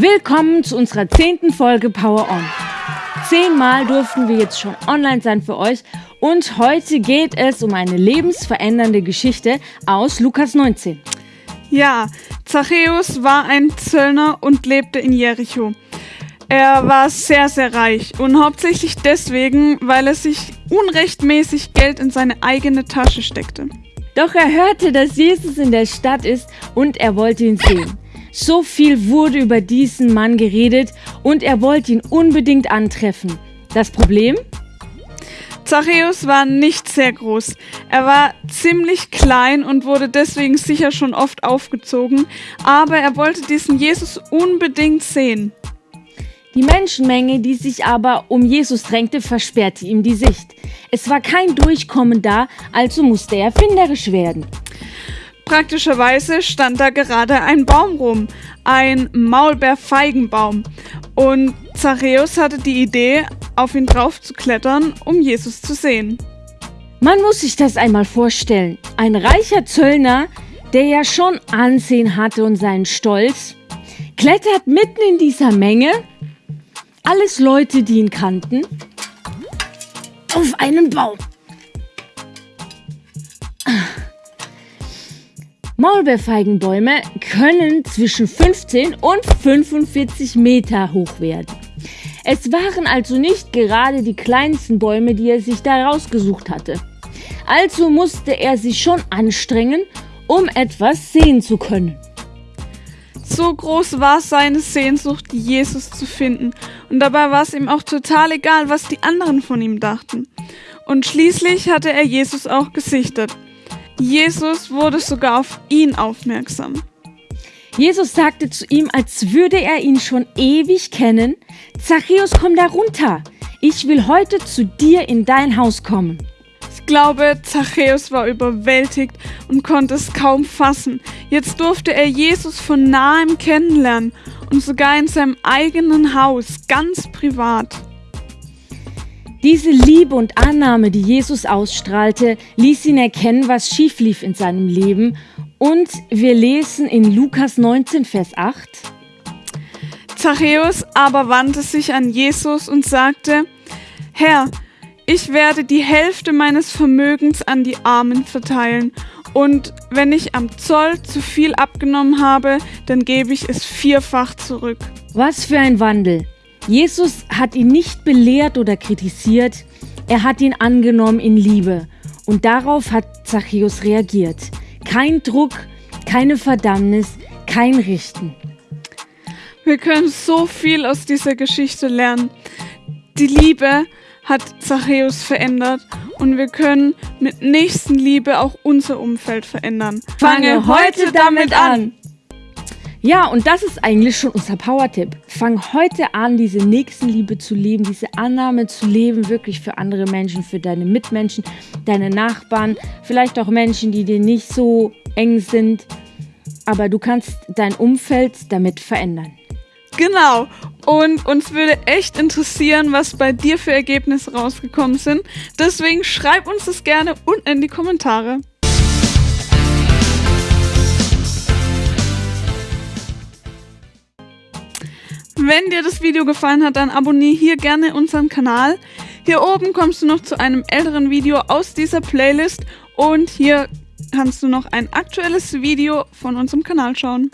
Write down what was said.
Willkommen zu unserer zehnten Folge Power On. Zehnmal durften wir jetzt schon online sein für euch und heute geht es um eine lebensverändernde Geschichte aus Lukas 19. Ja, Zachäus war ein Zöllner und lebte in Jericho. Er war sehr, sehr reich und hauptsächlich deswegen, weil er sich unrechtmäßig Geld in seine eigene Tasche steckte. Doch er hörte, dass Jesus in der Stadt ist und er wollte ihn sehen. So viel wurde über diesen Mann geredet und er wollte ihn unbedingt antreffen. Das Problem? Zachäus war nicht sehr groß. Er war ziemlich klein und wurde deswegen sicher schon oft aufgezogen, aber er wollte diesen Jesus unbedingt sehen. Die Menschenmenge, die sich aber um Jesus drängte, versperrte ihm die Sicht. Es war kein Durchkommen da, also musste er erfinderisch werden. Praktischerweise stand da gerade ein Baum rum, ein Maulbeerfeigenbaum. Und Zachäus hatte die Idee, auf ihn drauf zu klettern, um Jesus zu sehen. Man muss sich das einmal vorstellen. Ein reicher Zöllner, der ja schon Ansehen hatte und seinen Stolz, klettert mitten in dieser Menge, alles Leute, die ihn kannten, auf einen Baum. Maulbeerfeigenbäume können zwischen 15 und 45 Meter hoch werden. Es waren also nicht gerade die kleinsten Bäume, die er sich da rausgesucht hatte. Also musste er sich schon anstrengen, um etwas sehen zu können. So groß war seine Sehnsucht, Jesus zu finden, und dabei war es ihm auch total egal, was die anderen von ihm dachten. Und schließlich hatte er Jesus auch gesichtet. Jesus wurde sogar auf ihn aufmerksam. Jesus sagte zu ihm, als würde er ihn schon ewig kennen, Zachäus, komm da runter. Ich will heute zu dir in dein Haus kommen. Ich glaube, Zachäus war überwältigt und konnte es kaum fassen. Jetzt durfte er Jesus von nahem kennenlernen und sogar in seinem eigenen Haus, ganz privat. Diese Liebe und Annahme, die Jesus ausstrahlte, ließ ihn erkennen, was schief lief in seinem Leben. Und wir lesen in Lukas 19, Vers 8. Zachäus aber wandte sich an Jesus und sagte, Herr, ich werde die Hälfte meines Vermögens an die Armen verteilen, und wenn ich am Zoll zu viel abgenommen habe, dann gebe ich es vierfach zurück. Was für ein Wandel. Jesus hat ihn nicht belehrt oder kritisiert, er hat ihn angenommen in Liebe. Und darauf hat Zachäus reagiert. Kein Druck, keine Verdammnis, kein Richten. Wir können so viel aus dieser Geschichte lernen. Die Liebe hat Zachäus verändert und wir können mit Nächstenliebe auch unser Umfeld verändern. Fange heute damit an. Ja, und das ist eigentlich schon unser Power-Tipp. Fang heute an, diese Nächstenliebe zu leben, diese Annahme zu leben, wirklich für andere Menschen, für deine Mitmenschen, deine Nachbarn, vielleicht auch Menschen, die dir nicht so eng sind. Aber du kannst dein Umfeld damit verändern. Genau. Und uns würde echt interessieren, was bei dir für Ergebnisse rausgekommen sind. Deswegen schreib uns das gerne unten in die Kommentare. Wenn dir das Video gefallen hat, dann abonniere hier gerne unseren Kanal. Hier oben kommst du noch zu einem älteren Video aus dieser Playlist und hier kannst du noch ein aktuelles Video von unserem Kanal schauen.